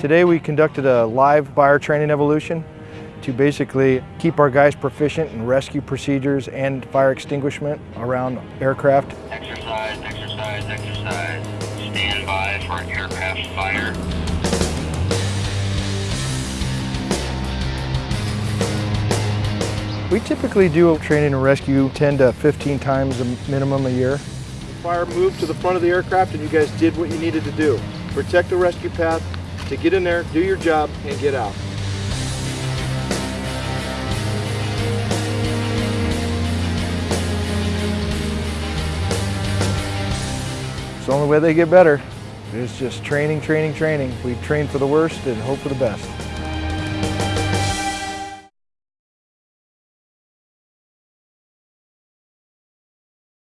Today we conducted a live fire training evolution to basically keep our guys proficient in rescue procedures and fire extinguishment around aircraft. Exercise, exercise, exercise. Stand by for aircraft fire. We typically do training and rescue 10 to 15 times a minimum a year. The fire moved to the front of the aircraft and you guys did what you needed to do. Protect the rescue path, to get in there, do your job, and get out. It's the only way they get better. It's just training, training, training. We train for the worst and hope for the best.